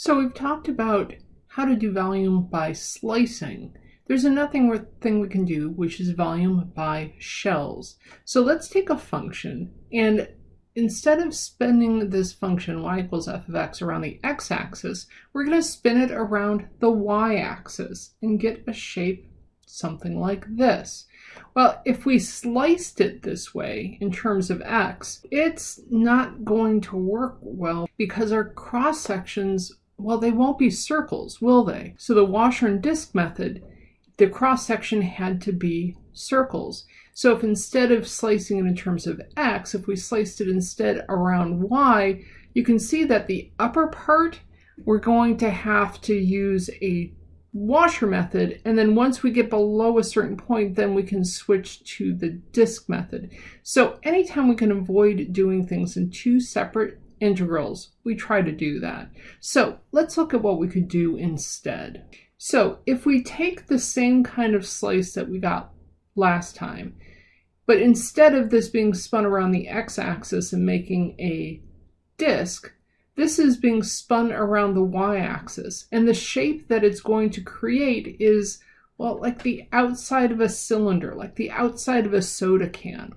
So we've talked about how to do volume by slicing. There's another thing we can do, which is volume by shells. So let's take a function and instead of spinning this function y equals f of x around the x-axis, we're going to spin it around the y-axis and get a shape something like this. Well, if we sliced it this way in terms of x, it's not going to work well because our cross sections well, they won't be circles, will they? So the washer and disc method, the cross section had to be circles. So if instead of slicing it in terms of x, if we sliced it instead around y, you can see that the upper part, we're going to have to use a washer method. And then once we get below a certain point, then we can switch to the disc method. So anytime we can avoid doing things in two separate integrals, we try to do that. So let's look at what we could do instead. So if we take the same kind of slice that we got last time, but instead of this being spun around the x-axis and making a disk, this is being spun around the y-axis. And the shape that it's going to create is, well, like the outside of a cylinder, like the outside of a soda can.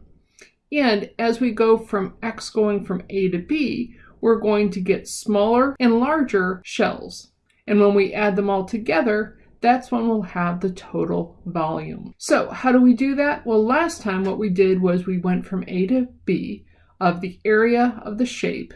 And as we go from X going from A to B, we're going to get smaller and larger shells. And when we add them all together, that's when we'll have the total volume. So how do we do that? Well, last time what we did was we went from A to B of the area of the shape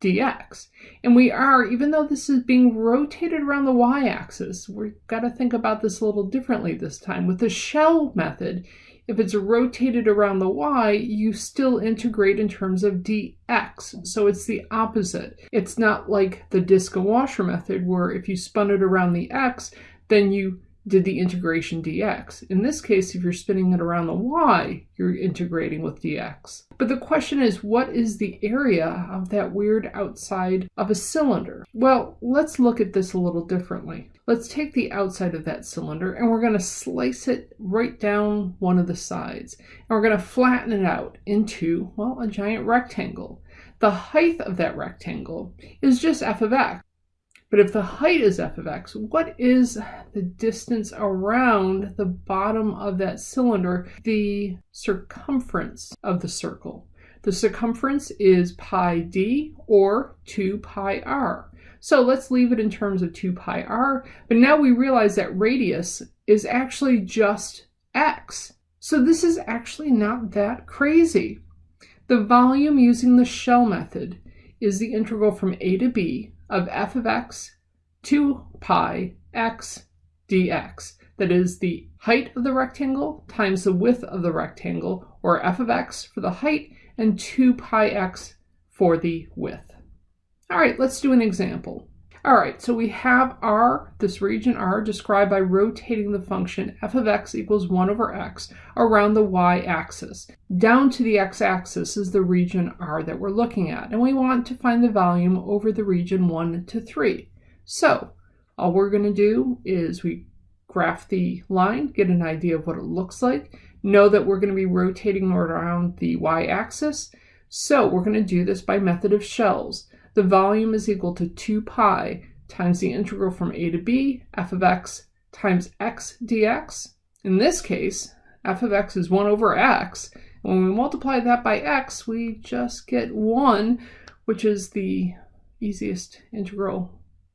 dx. And we are, even though this is being rotated around the y-axis, we've got to think about this a little differently this time. With the shell method, if it's rotated around the y, you still integrate in terms of dx. So it's the opposite. It's not like the disc and washer method where if you spun it around the x, then you did the integration dx. In this case, if you're spinning it around the y, you're integrating with dx. But the question is, what is the area of that weird outside of a cylinder? Well, let's look at this a little differently. Let's take the outside of that cylinder and we're going to slice it right down one of the sides. And we're going to flatten it out into, well, a giant rectangle. The height of that rectangle is just f of x. But if the height is f of x, what is the distance around the bottom of that cylinder, the circumference of the circle? The circumference is pi d or 2 pi r. So let's leave it in terms of 2 pi r, but now we realize that radius is actually just x. So this is actually not that crazy. The volume using the shell method is the integral from a to b of f of x 2 pi x dx. That is the height of the rectangle times the width of the rectangle, or f of x for the height and 2 pi x for the width. All right, let's do an example. All right, so we have R, this region R, described by rotating the function f of x equals 1 over x around the y-axis. Down to the x-axis is the region R that we're looking at, and we want to find the volume over the region 1 to 3. So all we're going to do is we graph the line, get an idea of what it looks like, know that we're going to be rotating around the y-axis, so we're going to do this by method of shells the volume is equal to 2 pi times the integral from a to b, f of x times x dx. In this case, f of x is 1 over x. When we multiply that by x, we just get 1, which is the easiest integral.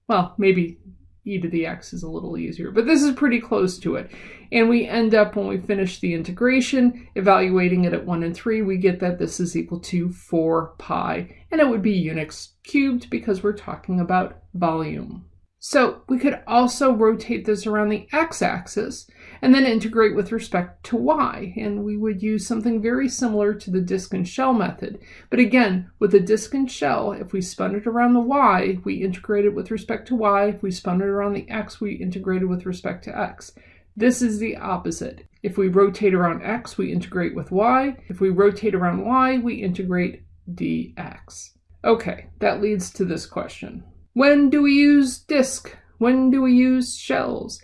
Well, maybe e to the x is a little easier, but this is pretty close to it. And we end up, when we finish the integration, evaluating it at 1 and 3, we get that this is equal to 4 pi, and it would be unix cubed because we're talking about volume. So we could also rotate this around the x-axis and then integrate with respect to y. And we would use something very similar to the disk and shell method. But again, with the disk and shell, if we spun it around the y, we integrated with respect to y. If we spun it around the x, we integrated with respect to x. This is the opposite. If we rotate around x, we integrate with y. If we rotate around y, we integrate dx. Okay, that leads to this question. When do we use disk? When do we use shells?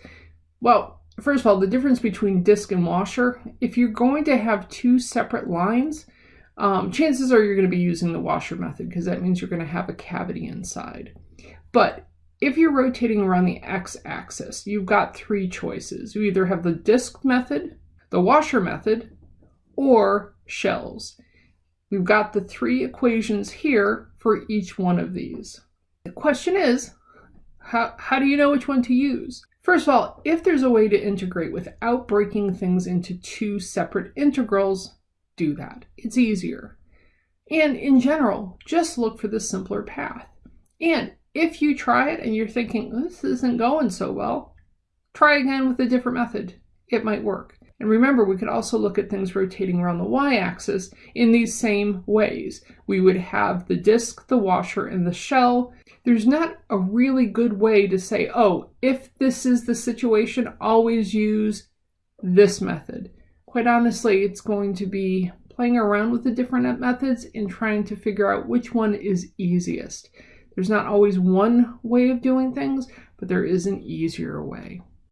Well, first of all, the difference between disk and washer, if you're going to have two separate lines, um, chances are you're going to be using the washer method because that means you're going to have a cavity inside. But if you're rotating around the x-axis, you've got three choices. You either have the disk method, the washer method, or shells. We've got the three equations here for each one of these. The question is, how, how do you know which one to use? First of all, if there's a way to integrate without breaking things into two separate integrals, do that. It's easier. And in general, just look for the simpler path. And if you try it and you're thinking, oh, this isn't going so well, try again with a different method. It might work. And remember, we could also look at things rotating around the y-axis in these same ways. We would have the disk, the washer, and the shell. There's not a really good way to say, oh, if this is the situation, always use this method. Quite honestly, it's going to be playing around with the different methods and trying to figure out which one is easiest. There's not always one way of doing things, but there is an easier way.